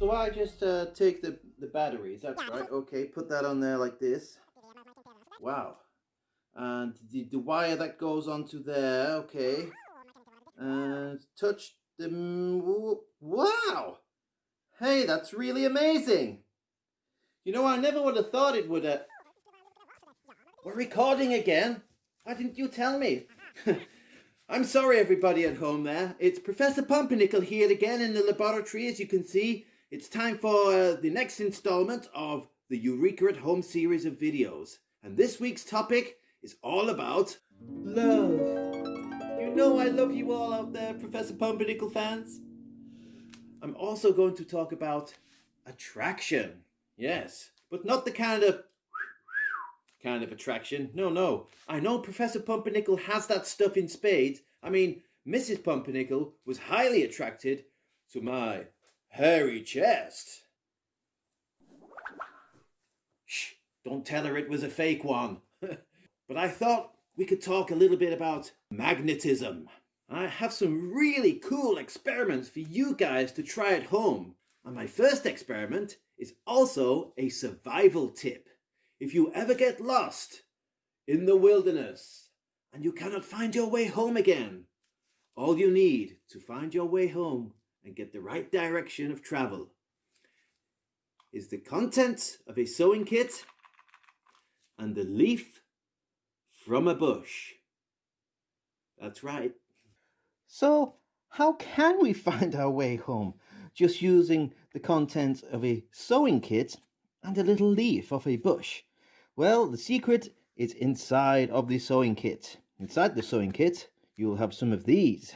So I just uh, take the, the batteries, that's right, okay, put that on there like this. Wow. And the, the wire that goes onto there, okay. And touch the... Wow! Hey, that's really amazing! You know, I never would have thought it would have... We're recording again? Why didn't you tell me? I'm sorry everybody at home there. It's Professor Pumpernickel here again in the laboratory as you can see. It's time for the next installment of the Eureka at Home series of videos. And this week's topic is all about love. You know I love you all out there, Professor Pumpernickel fans. I'm also going to talk about attraction. Yes, but not the kind of kind of attraction. No, no. I know Professor Pumpernickel has that stuff in spades. I mean, Mrs. Pumpernickel was highly attracted to my hairy chest. Shh, don't tell her it was a fake one. but I thought we could talk a little bit about magnetism. I have some really cool experiments for you guys to try at home. And my first experiment is also a survival tip. If you ever get lost in the wilderness and you cannot find your way home again, all you need to find your way home and get the right direction of travel is the contents of a sewing kit and the leaf from a bush. That's right. So how can we find our way home? Just using the contents of a sewing kit and a little leaf of a bush. Well, the secret is inside of the sewing kit. Inside the sewing kit, you'll have some of these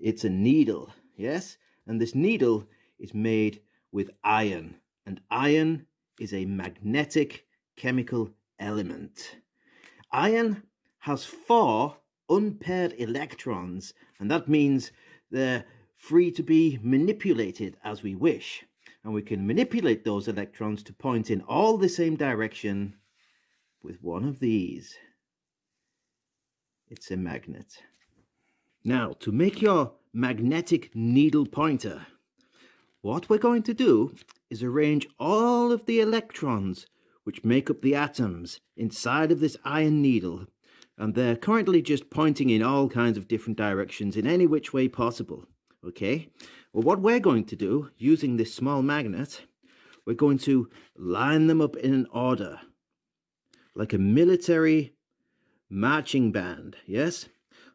it's a needle, yes? And this needle is made with iron, and iron is a magnetic chemical element. Iron has four unpaired electrons, and that means they're free to be manipulated as we wish. And we can manipulate those electrons to point in all the same direction with one of these. It's a magnet. Now, to make your magnetic needle pointer, what we're going to do is arrange all of the electrons which make up the atoms inside of this iron needle and they're currently just pointing in all kinds of different directions in any which way possible okay? Well what we're going to do using this small magnet we're going to line them up in an order like a military marching band yes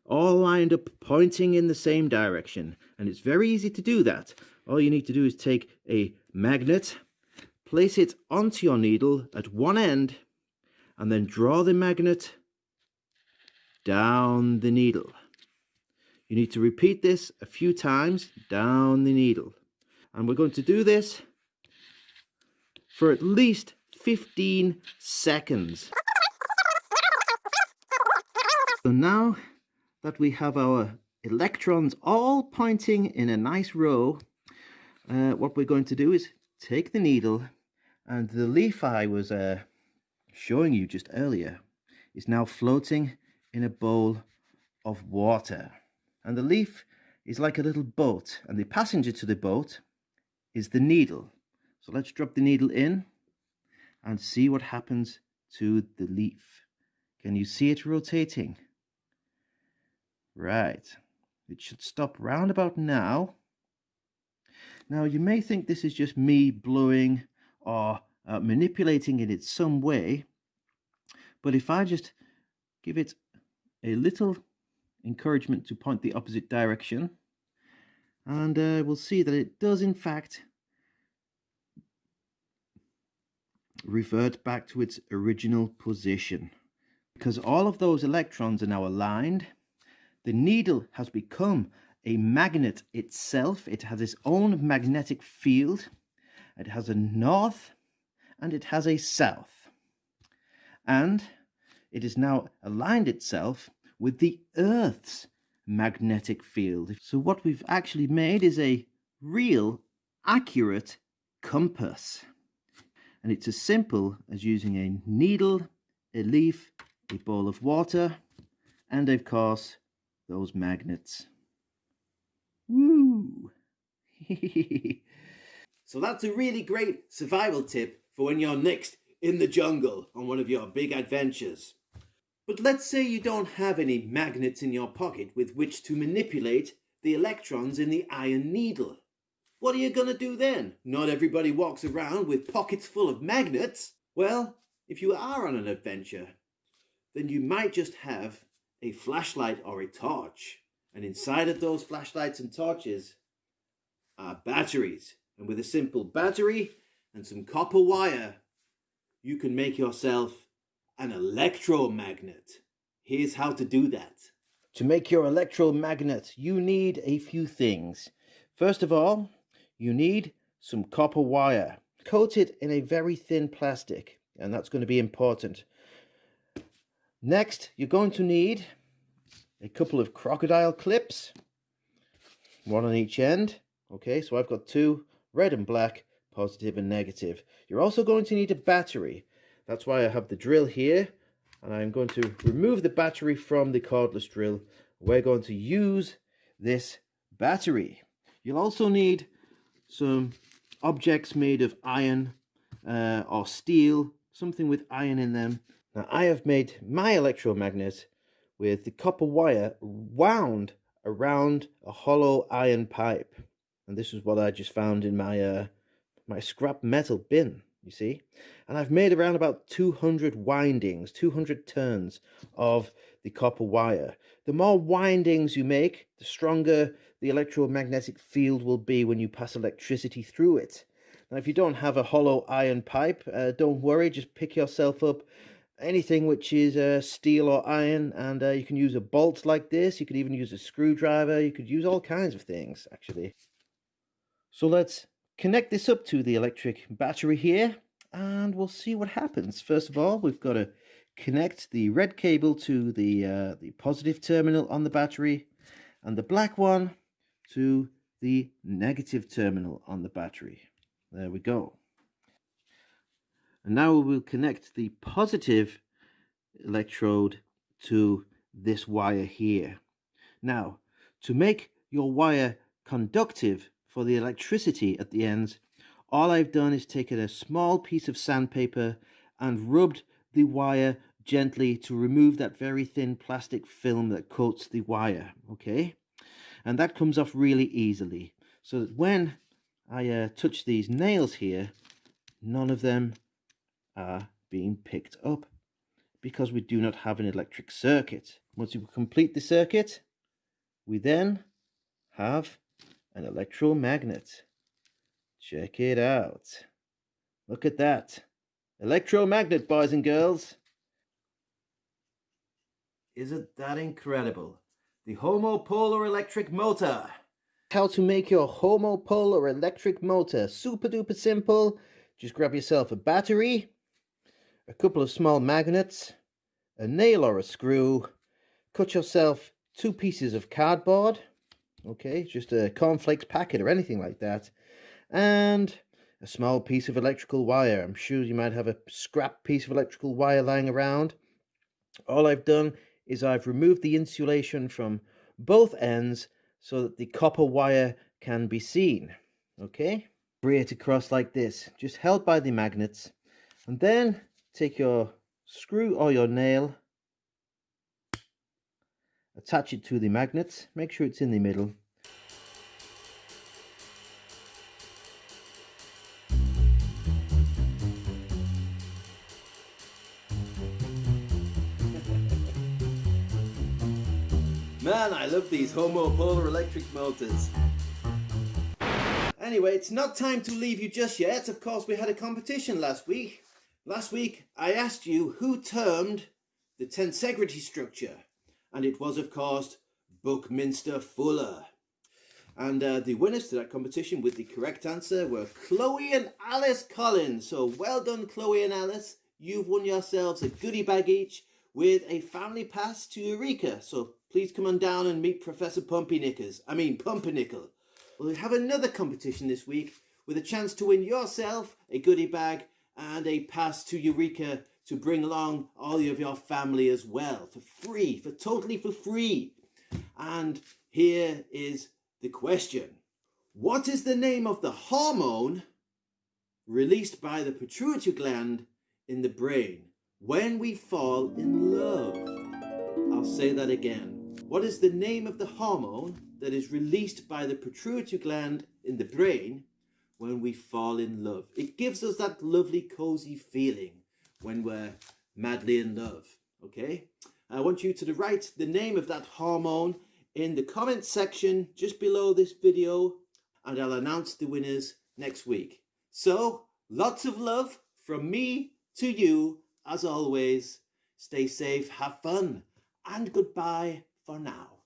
all lined up pointing in the same direction. And it's very easy to do that. All you need to do is take a magnet place it onto your needle at one end and then draw the magnet down the needle. You need to repeat this a few times down the needle. And we're going to do this for at least 15 seconds. So now that we have our electrons all pointing in a nice row, uh, what we're going to do is take the needle and the leaf I was uh, showing you just earlier is now floating in a bowl of water. And the leaf is like a little boat and the passenger to the boat is the needle. So let's drop the needle in and see what happens to the leaf. Can you see it rotating? Right. It should stop round about now. Now, you may think this is just me blowing or uh, manipulating it in some way, but if I just give it a little encouragement to point the opposite direction, and uh, we'll see that it does in fact revert back to its original position because all of those electrons are now aligned the needle has become a magnet itself. It has its own magnetic field. It has a north and it has a south. And it has now aligned itself with the Earth's magnetic field. So what we've actually made is a real accurate compass. And it's as simple as using a needle, a leaf, a bowl of water, and of course those magnets. Woo! so that's a really great survival tip for when you're next in the jungle on one of your big adventures. But let's say you don't have any magnets in your pocket with which to manipulate the electrons in the iron needle. What are you going to do then? Not everybody walks around with pockets full of magnets. Well, if you are on an adventure, then you might just have a flashlight or a torch. And inside of those flashlights and torches are batteries. And with a simple battery and some copper wire, you can make yourself an electromagnet. Here's how to do that. To make your electromagnet, you need a few things. First of all, you need some copper wire. Coat it in a very thin plastic, and that's going to be important. Next, you're going to need a couple of crocodile clips, one on each end. Okay, so I've got two, red and black, positive and negative. You're also going to need a battery. That's why I have the drill here, and I'm going to remove the battery from the cordless drill. We're going to use this battery. You'll also need some objects made of iron uh, or steel, something with iron in them. Now I have made my electromagnet with the copper wire wound around a hollow iron pipe. And this is what I just found in my uh, my scrap metal bin, you see. And I've made around about 200 windings, 200 turns of the copper wire. The more windings you make, the stronger the electromagnetic field will be when you pass electricity through it. Now, if you don't have a hollow iron pipe, uh, don't worry, just pick yourself up anything which is uh, steel or iron, and uh, you can use a bolt like this. You could even use a screwdriver. You could use all kinds of things, actually. So let's connect this up to the electric battery here, and we'll see what happens. First of all, we've got to connect the red cable to the, uh, the positive terminal on the battery, and the black one to the negative terminal on the battery. There we go. And now we will connect the positive electrode to this wire here. Now, to make your wire conductive for the electricity at the ends, all I've done is taken a small piece of sandpaper and rubbed the wire gently to remove that very thin plastic film that coats the wire, okay? and that comes off really easily so that when I uh, touch these nails here none of them are being picked up because we do not have an electric circuit once we complete the circuit we then have an electromagnet check it out look at that electromagnet boys and girls isn't that incredible the homopolar electric motor. How to make your homopolar electric motor. Super duper simple. Just grab yourself a battery, a couple of small magnets, a nail or a screw, cut yourself two pieces of cardboard, okay, just a cornflakes packet or anything like that, and a small piece of electrical wire. I'm sure you might have a scrap piece of electrical wire lying around. All I've done is I've removed the insulation from both ends so that the copper wire can be seen. Okay, bring it across like this, just held by the magnets. And then take your screw or your nail, attach it to the magnet, make sure it's in the middle, Man, I love these homopolar electric motors. Anyway, it's not time to leave you just yet. Of course, we had a competition last week. Last week, I asked you who termed the tensegrity structure. And it was, of course, Buckminster Fuller. And uh, the winners to that competition with the correct answer were Chloe and Alice Collins. So well done, Chloe and Alice. You've won yourselves a goodie bag each with a family pass to Eureka. So please come on down and meet Professor Pumpynickers. I mean Pumpernickel. We'll have another competition this week with a chance to win yourself a goodie bag and a pass to Eureka to bring along all of your family as well for free, for totally for free. And here is the question. What is the name of the hormone released by the pituitary gland in the brain when we fall in love? I'll say that again. What is the name of the hormone that is released by the pituitary gland in the brain when we fall in love? It gives us that lovely cozy feeling when we're madly in love, okay? I want you to write the name of that hormone in the comment section just below this video and I'll announce the winners next week. So, lots of love from me to you as always. Stay safe, have fun, and goodbye for now.